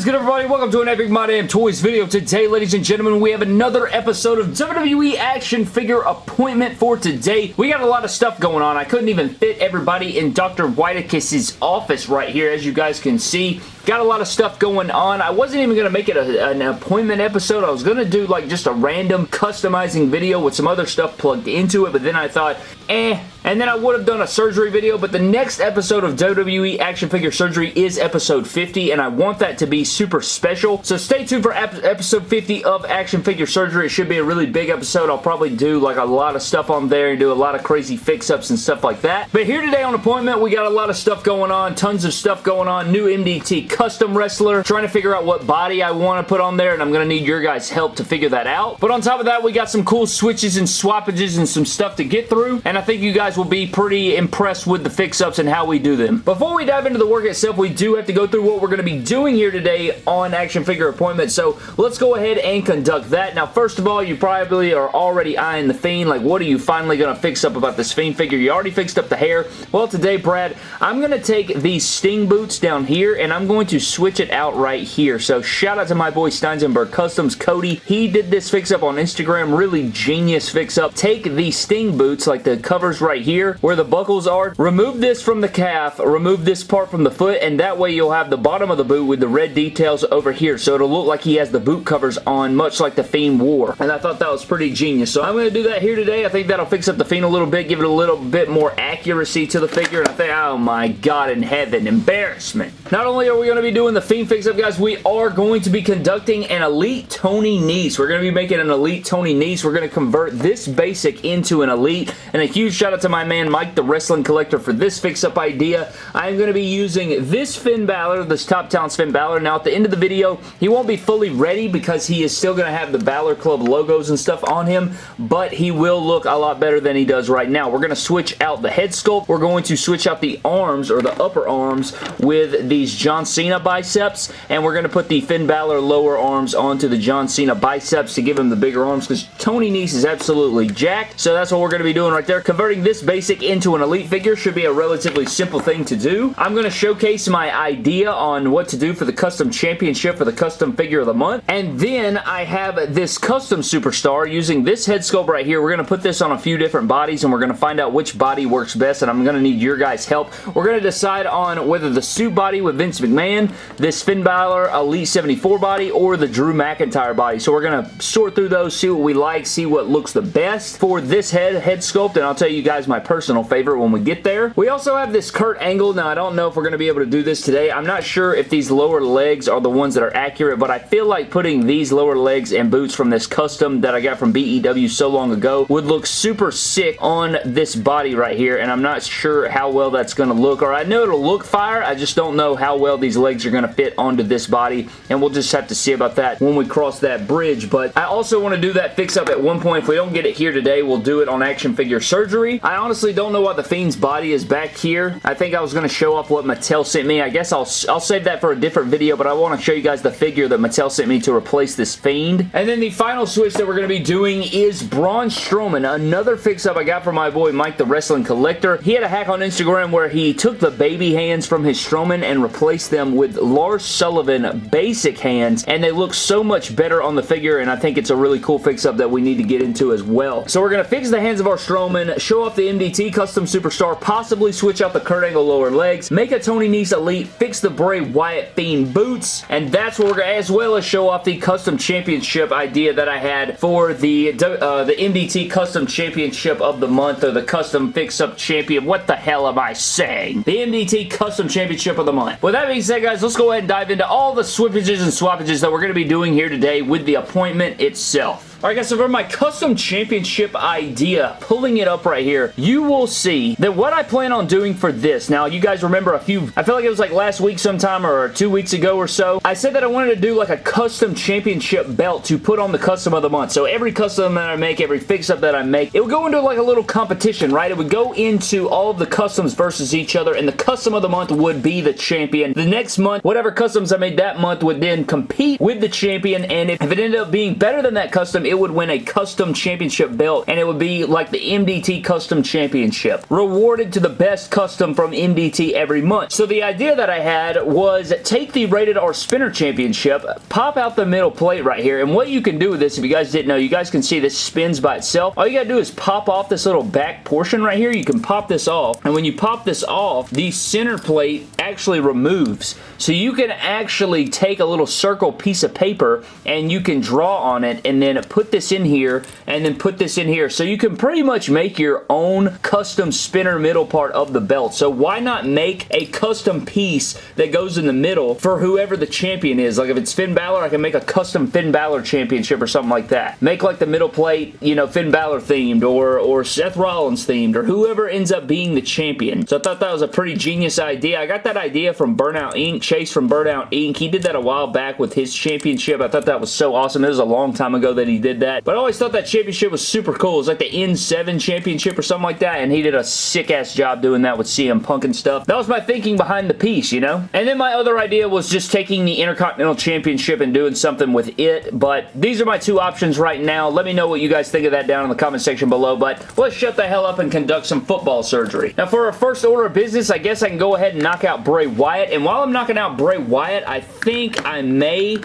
is good, everybody? Welcome to an Epic My Damn Toys video. Today, ladies and gentlemen, we have another episode of WWE action figure appointment for today. We got a lot of stuff going on. I couldn't even fit everybody in Dr. Whitekiss' office right here, as you guys can see. Got a lot of stuff going on. I wasn't even going to make it a, an appointment episode. I was going to do like just a random customizing video with some other stuff plugged into it, but then I thought, eh, and then I would have done a surgery video, but the next episode of WWE Action Figure Surgery is episode 50, and I want that to be super special. So stay tuned for ep episode 50 of Action Figure Surgery. It should be a really big episode. I'll probably do like a lot of stuff on there and do a lot of crazy fix-ups and stuff like that. But here today on Appointment, we got a lot of stuff going on, tons of stuff going on. New MDT custom wrestler, trying to figure out what body I want to put on there, and I'm going to need your guys' help to figure that out. But on top of that, we got some cool switches and swappages and some stuff to get through, and I think you guys will be pretty impressed with the fix-ups and how we do them. Before we dive into the work itself, we do have to go through what we're going to be doing here today on Action Figure Appointment, so let's go ahead and conduct that. Now, first of all, you probably are already eyeing the Fiend, like what are you finally going to fix up about this Fiend figure? You already fixed up the hair. Well, today, Brad, I'm going to take these Sting boots down here, and I'm going to switch it out right here. So, shout out to my boy Steinsenberg Customs, Cody. He did this fix-up on Instagram, really genius fix-up. Take the Sting boots, like the covers right right here where the buckles are. Remove this from the calf, remove this part from the foot, and that way you'll have the bottom of the boot with the red details over here. So it'll look like he has the boot covers on, much like the Fiend wore. And I thought that was pretty genius. So I'm going to do that here today. I think that'll fix up the Fiend a little bit, give it a little bit more accuracy to the figure. And I think, oh my god in heaven, embarrassment. Not only are we going to be doing the Fiend fix-up, guys, we are going to be conducting an Elite Tony Nese. We're going to be making an Elite Tony Nese. We're going to convert this basic into an Elite. And a huge shout out to my man Mike the Wrestling Collector for this fix-up idea. I'm going to be using this Finn Balor, this Top Talents Finn Balor. Now, at the end of the video, he won't be fully ready because he is still going to have the Balor Club logos and stuff on him, but he will look a lot better than he does right now. We're going to switch out the head sculpt. We're going to switch out the arms, or the upper arms, with these John Cena biceps, and we're going to put the Finn Balor lower arms onto the John Cena biceps to give him the bigger arms because Tony Nese is absolutely jacked, so that's what we're going to be doing right there. Converting this basic into an elite figure should be a relatively simple thing to do. I'm going to showcase my idea on what to do for the custom championship for the custom figure of the month. And then I have this custom superstar using this head sculpt right here. We're going to put this on a few different bodies and we're going to find out which body works best and I'm going to need your guys' help. We're going to decide on whether the suit body with Vince McMahon, this Finn Balor Elite 74 body, or the Drew McIntyre body. So we're going to sort through those, see what we like, see what looks the best for this head, head sculpt and I'll tell you guys my personal favorite when we get there. We also have this Kurt Angle. Now, I don't know if we're going to be able to do this today. I'm not sure if these lower legs are the ones that are accurate, but I feel like putting these lower legs and boots from this custom that I got from BEW so long ago would look super sick on this body right here, and I'm not sure how well that's going to look, or I know it'll look fire, I just don't know how well these legs are going to fit onto this body, and we'll just have to see about that when we cross that bridge, but I also want to do that fix-up at one point. If we don't get it here today, we'll do it on Action Figure Surgery. I honestly don't know what the Fiend's body is back here. I think I was going to show off what Mattel sent me. I guess I'll, I'll save that for a different video, but I want to show you guys the figure that Mattel sent me to replace this Fiend. And then the final switch that we're going to be doing is Braun Strowman, another fix-up I got from my boy Mike the Wrestling Collector. He had a hack on Instagram where he took the baby hands from his Strowman and replaced them with Lars Sullivan basic hands, and they look so much better on the figure, and I think it's a really cool fix-up that we need to get into as well. So we're going to fix the hands of our Strowman, show off the MDT Custom Superstar, possibly switch out the Kurt Angle lower legs, make a Tony Nese Elite, fix the Bray Wyatt Fiend boots, and that's what we're going to, as well as show off the Custom Championship idea that I had for the, uh, the MDT Custom Championship of the month, or the Custom Fix-Up Champion. What the hell am I saying? The MDT Custom Championship of the month. With that being said, guys, let's go ahead and dive into all the swippages and swappages that we're going to be doing here today with the appointment itself. Alright guys, so for my custom championship idea, pulling it up right here, you will see that what I plan on doing for this, now you guys remember a few, I feel like it was like last week sometime or two weeks ago or so, I said that I wanted to do like a custom championship belt to put on the custom of the month. So every custom that I make, every fix-up that I make, it would go into like a little competition, right? It would go into all of the customs versus each other, and the custom of the month would be the champion. The next month, whatever customs I made that month would then compete with the champion, and if it ended up being better than that custom, it would win a custom championship belt, and it would be like the MDT Custom Championship. Rewarded to the best custom from MDT every month. So the idea that I had was take the Rated R Spinner Championship, pop out the middle plate right here, and what you can do with this, if you guys didn't know, you guys can see this spins by itself. All you gotta do is pop off this little back portion right here. You can pop this off, and when you pop this off, the center plate actually removes. So you can actually take a little circle piece of paper and you can draw on it and then put this in here and then put this in here. So you can pretty much make your own custom spinner middle part of the belt. So why not make a custom piece that goes in the middle for whoever the champion is? Like if it's Finn Balor, I can make a custom Finn Balor championship or something like that. Make like the middle plate, you know, Finn Balor themed or, or Seth Rollins themed or whoever ends up being the champion. So I thought that was a pretty genius idea. I got that idea from Burnout Inc. Chase from Burnout Inc. He did that a while back with his championship. I thought that was so awesome. It was a long time ago that he did that. But I always thought that championship was super cool. It was like the N7 championship or something like that. And he did a sick-ass job doing that with CM Punk and stuff. That was my thinking behind the piece, you know? And then my other idea was just taking the Intercontinental Championship and doing something with it. But these are my two options right now. Let me know what you guys think of that down in the comment section below. But let's shut the hell up and conduct some football surgery. Now for our first order of business, I guess I can go ahead and knock out Bray Wyatt. And while I'm knocking out Bray Wyatt, I think I may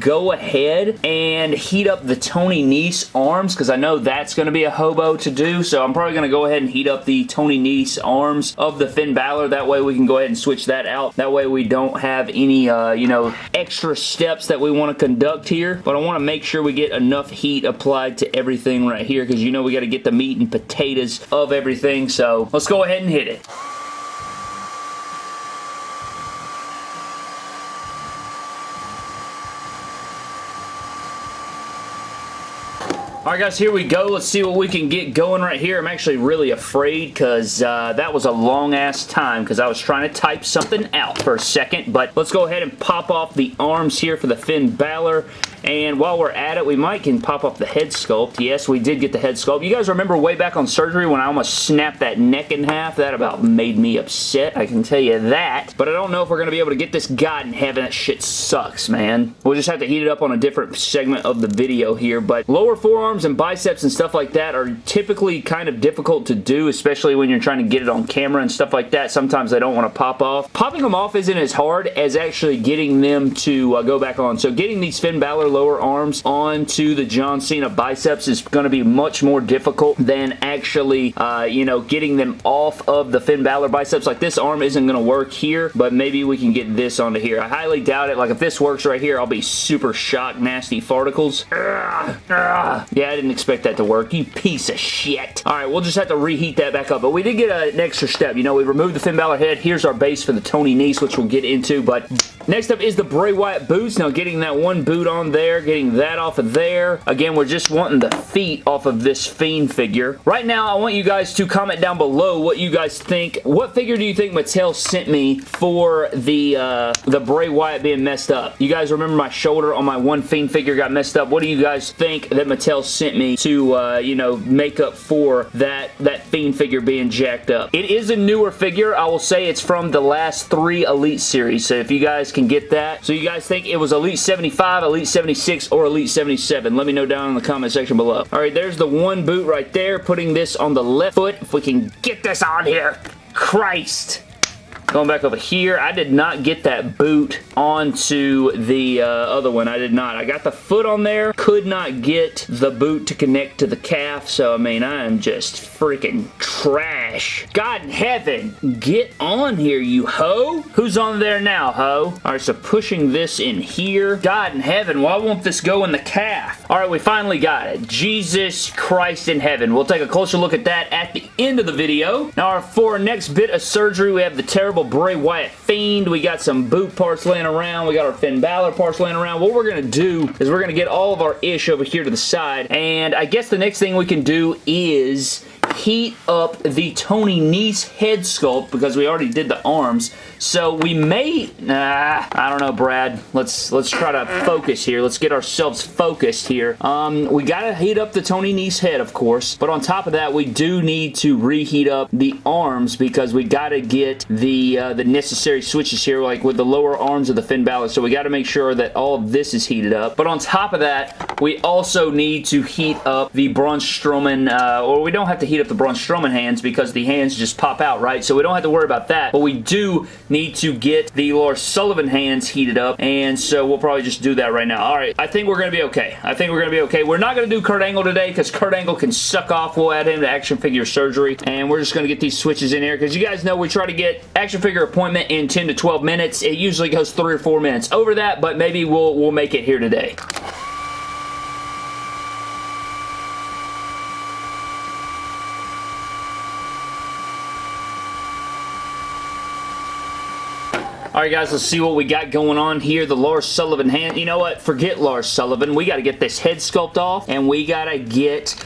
go ahead and heat up the Tony Nese arms because I know that's going to be a hobo to do. So I'm probably going to go ahead and heat up the Tony Nese arms of the Finn Balor. That way we can go ahead and switch that out. That way we don't have any, uh, you know, extra steps that we want to conduct here. But I want to make sure we get enough heat applied to everything right here because you know we got to get the meat and potatoes of everything. So let's go ahead and hit it. Alright guys, here we go. Let's see what we can get going right here. I'm actually really afraid because uh, that was a long ass time because I was trying to type something out for a second. But let's go ahead and pop off the arms here for the Finn Balor. And while we're at it, we might can pop off the head sculpt. Yes, we did get the head sculpt. You guys remember way back on surgery when I almost snapped that neck in half? That about made me upset. I can tell you that. But I don't know if we're going to be able to get this God in heaven. That shit sucks, man. We'll just have to heat it up on a different segment of the video here. But lower forearms and biceps and stuff like that are typically kind of difficult to do, especially when you're trying to get it on camera and stuff like that. Sometimes they don't want to pop off. Popping them off isn't as hard as actually getting them to uh, go back on. So getting these Finn Balor lower arms onto the John Cena biceps is going to be much more difficult than actually, uh, you know, getting them off of the Finn Balor biceps. Like this arm isn't going to work here, but maybe we can get this onto here. I highly doubt it. Like if this works right here, I'll be super shocked, nasty farticles. Ugh, ugh. Yeah, I didn't expect that to work. You piece of shit. All right, we'll just have to reheat that back up, but we did get an extra step. You know, we removed the Finn Balor head. Here's our base for the Tony Nese, which we'll get into, but next up is the Bray Wyatt boots. Now, getting that one boot on there, getting that off of there. Again, we're just wanting the feet off of this Fiend figure. Right now, I want you guys to comment down below what you guys think. What figure do you think Mattel sent me for the, uh, the Bray Wyatt being messed up? You guys remember my shoulder on my one Fiend figure got messed up? What do you guys think that Mattel sent me to, uh, you know, make up for that, that Fiend figure being jacked up? It is a newer figure. I will say it's from the last three Elite series, so if you guys can get that. So you guys think it was Elite 75, Elite 76, or Elite 77? Let me know down in the comment section below. Alright, there's the one boot right there, putting this on the left foot. If we can get this on here. Christ. Going back over here, I did not get that boot onto the uh, other one. I did not. I got the foot on there. Could not get the boot to connect to the calf. So, I mean, I am just freaking trash. God in heaven, get on here, you hoe. Who's on there now, hoe? All right, so pushing this in here. God in heaven, why won't this go in the calf? All right, we finally got it. Jesus Christ in heaven. We'll take a closer look at that at the end of the video. Now, for our next bit of surgery, we have the terrible Bray Wyatt Fiend. We got some boot parts laying around. We got our Finn Balor parts laying around. What we're going to do is we're going to get all of our ish over here to the side. And I guess the next thing we can do is heat up the Tony Nese head sculpt because we already did the arms. So we may, nah, I don't know, Brad. Let's let's try to focus here. Let's get ourselves focused here. Um, we gotta heat up the Tony Nese head, of course, but on top of that, we do need to reheat up the arms because we gotta get the uh, the necessary switches here, like with the lower arms of the Finn Balor. So we gotta make sure that all of this is heated up. But on top of that, we also need to heat up the Braun Strowman, uh, or we don't have to heat up the Braun Strowman hands because the hands just pop out, right? So we don't have to worry about that. But we do need to get the Lars Sullivan hands heated up, and so we'll probably just do that right now. All right, I think we're going to be okay. I think we're going to be okay. We're not going to do Kurt Angle today because Kurt Angle can suck off. We'll add him to action figure surgery, and we're just going to get these switches in here because you guys know we try to get action figure appointment in 10 to 12 minutes. It usually goes 3 or 4 minutes over that, but maybe we'll, we'll make it here today. Alright guys, let's see what we got going on here. The Lars Sullivan hand. You know what? Forget Lars Sullivan. We got to get this head sculpt off and we got to get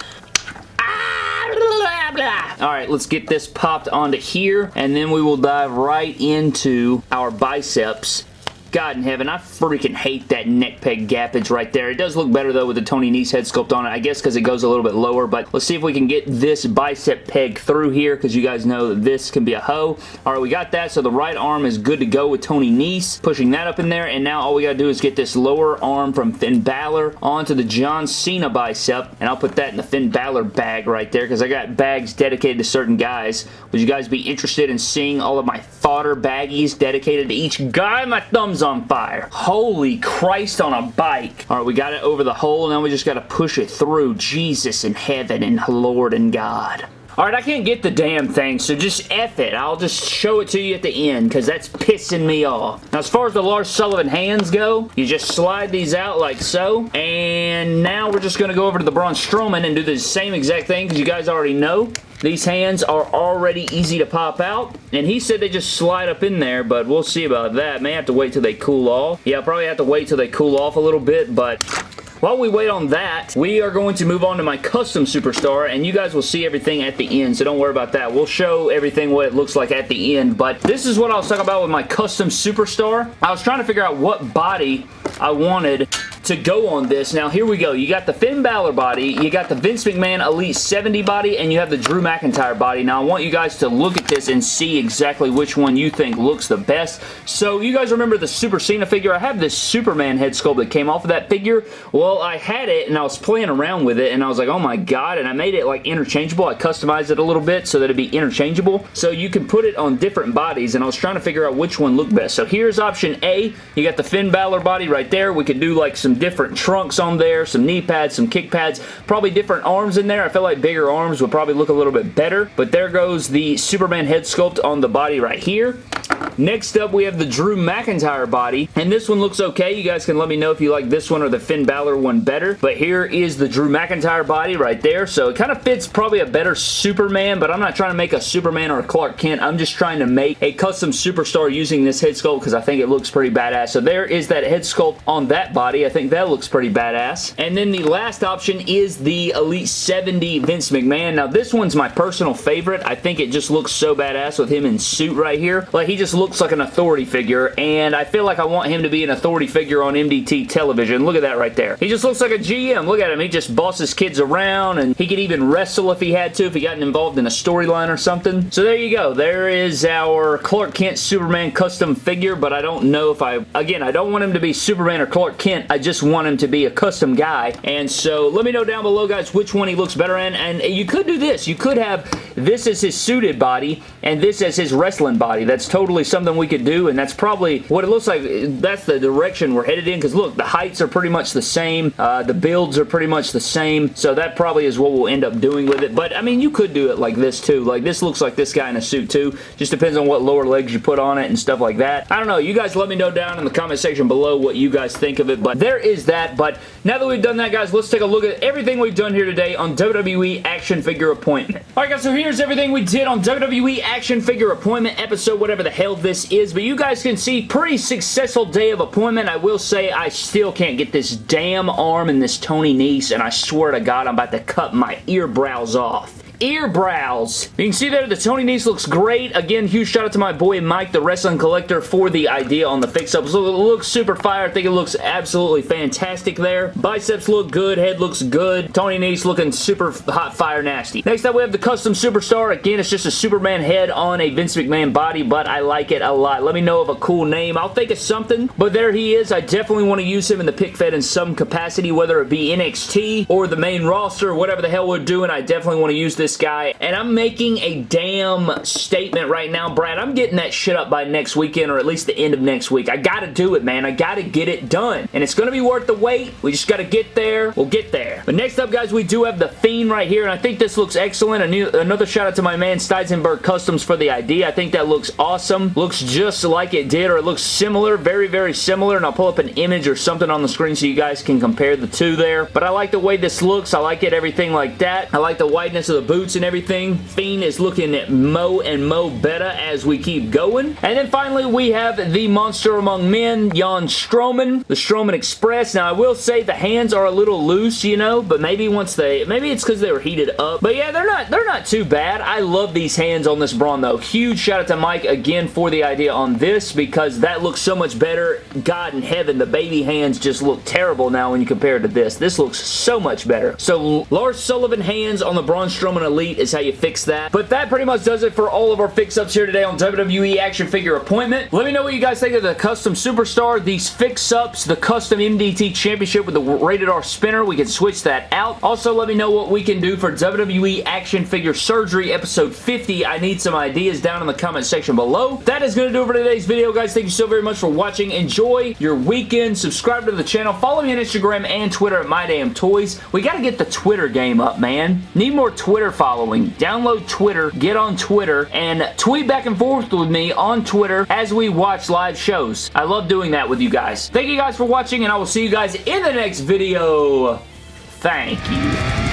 ah, Alright, let's get this popped onto here, and then we will dive right into our biceps. God in heaven, I freaking hate that neck peg gappage right there. It does look better though with the Tony Nese head sculpt on it. I guess because it goes a little bit lower, but let's see if we can get this bicep peg through here because you guys know this can be a hoe. Alright, we got that. So the right arm is good to go with Tony Nese. Pushing that up in there, and now all we got to do is get this lower arm from Finn Balor onto the John Cena bicep, and I'll put that in the Finn Balor bag right there because I got bags dedicated to certain guys. Would you guys be interested in seeing all of my fodder baggies dedicated to each guy? My thumbs on fire. Holy Christ on a bike. All right, we got it over the hole. Now we just got to push it through. Jesus in heaven and Lord and God. Alright, I can't get the damn thing, so just F it. I'll just show it to you at the end, because that's pissing me off. Now, as far as the Lars Sullivan hands go, you just slide these out like so, and now we're just going to go over to the Braun Strowman and do the same exact thing, because you guys already know. These hands are already easy to pop out, and he said they just slide up in there, but we'll see about that. May have to wait till they cool off. Yeah, I'll probably have to wait till they cool off a little bit, but while we wait on that, we are going to move on to my custom superstar, and you guys will see everything at the end, so don't worry about that. We'll show everything what it looks like at the end, but this is what I was talking about with my custom superstar. I was trying to figure out what body I wanted to go on this. Now, here we go. You got the Finn Balor body, you got the Vince McMahon Elite 70 body, and you have the Drew McIntyre body. Now, I want you guys to look at this and see exactly which one you think looks the best. So, you guys remember the Super Cena figure? I have this Superman head sculpt that came off of that figure. Well, I had it and I was playing around with it and I was like, oh my god, and I made it like interchangeable. I customized it a little bit so that it'd be interchangeable. So you can put it on different bodies and I was trying to figure out which one looked best. So here's option A. You got the Finn Balor body right there. We could do like some different trunks on there, some knee pads, some kick pads, probably different arms in there. I feel like bigger arms would probably look a little bit better, but there goes the Superman head sculpt on the body right here. Next up, we have the Drew McIntyre body, and this one looks okay. You guys can let me know if you like this one or the Finn Balor one better, but here is the Drew McIntyre body right there, so it kind of fits probably a better Superman, but I'm not trying to make a Superman or a Clark Kent. I'm just trying to make a custom superstar using this head sculpt because I think it looks pretty badass. So there is that head sculpt on that body. I think that looks pretty badass. And then the last option is the Elite 70 Vince McMahon. Now, this one's my personal favorite. I think it just looks so badass with him in suit right here. Like, he just looks looks like an authority figure, and I feel like I want him to be an authority figure on MDT television. Look at that right there. He just looks like a GM. Look at him. He just bosses kids around, and he could even wrestle if he had to, if he got involved in a storyline or something. So there you go. There is our Clark Kent Superman custom figure, but I don't know if I... Again, I don't want him to be Superman or Clark Kent. I just want him to be a custom guy, and so let me know down below, guys, which one he looks better in, and you could do this. You could have this as his suited body, and this as his wrestling body. That's totally something we could do, and that's probably what it looks like. That's the direction we're headed in, because look, the heights are pretty much the same. Uh, the builds are pretty much the same, so that probably is what we'll end up doing with it. But, I mean, you could do it like this, too. Like, this looks like this guy in a suit, too. Just depends on what lower legs you put on it and stuff like that. I don't know. You guys let me know down in the comment section below what you guys think of it, but there is that. But now that we've done that, guys, let's take a look at everything we've done here today on WWE Action Figure Appointment. Alright, guys, so here's everything we did on WWE Action Figure Appointment episode, whatever the hell this is, but you guys can see pretty successful day of appointment. I will say I still can't get this damn arm in this Tony Nese, and I swear to God I'm about to cut my ear brows off. Ear brows. You can see there the Tony Nese looks great. Again, huge shout out to my boy Mike, the wrestling collector, for the idea on the fix-ups. So it looks super fire. I think it looks absolutely fantastic there. Biceps look good. Head looks good. Tony Nese looking super hot fire nasty. Next up, we have the Custom Superstar. Again, it's just a Superman head on a Vince McMahon body, but I like it a lot. Let me know of a cool name. I'll think of something, but there he is. I definitely want to use him in the pick fed in some capacity, whether it be NXT or the main roster, whatever the hell we're doing. I definitely want to use this guy, and I'm making a damn statement right now, Brad. I'm getting that shit up by next weekend, or at least the end of next week. I gotta do it, man. I gotta get it done, and it's gonna be worth the wait. We just gotta get there. We'll get there. But next up, guys, we do have the Fiend right here, and I think this looks excellent. New, another shout out to my man Steisenberg Customs for the idea. I think that looks awesome. Looks just like it did, or it looks similar, very, very similar, and I'll pull up an image or something on the screen so you guys can compare the two there. But I like the way this looks. I like it, everything like that. I like the wideness of the boots and everything. Fiend is looking at mo and mo better as we keep going. And then finally, we have the monster among men, Jan Strowman, the Strowman Express. Now, I will say the hands are a little loose, you know, but maybe once they, maybe it's because they were heated up. But yeah, they're not, they're not too bad. I love these hands on this Braun, though. Huge shout out to Mike again for the idea on this because that looks so much better. God in heaven, the baby hands just look terrible now when you compare it to this. This looks so much better. So Lars Sullivan hands on the Braun Strowman Elite is how you fix that. But that pretty much does it for all of our fix-ups here today on WWE Action Figure Appointment. Let me know what you guys think of the Custom Superstar, these fix-ups, the Custom MDT Championship with the Rated R spinner. We can switch that out. Also, let me know what we can do for WWE Action Figure Surgery Episode 50. I need some ideas down in the comment section below. That is going to do it for today's video, guys. Thank you so very much for watching. Enjoy your weekend. Subscribe to the channel. Follow me on Instagram and Twitter at MyDamnToys. We got to get the Twitter game up, man. Need more Twitter following. Download Twitter, get on Twitter, and tweet back and forth with me on Twitter as we watch live shows. I love doing that with you guys. Thank you guys for watching, and I will see you guys in the next video. Thank you.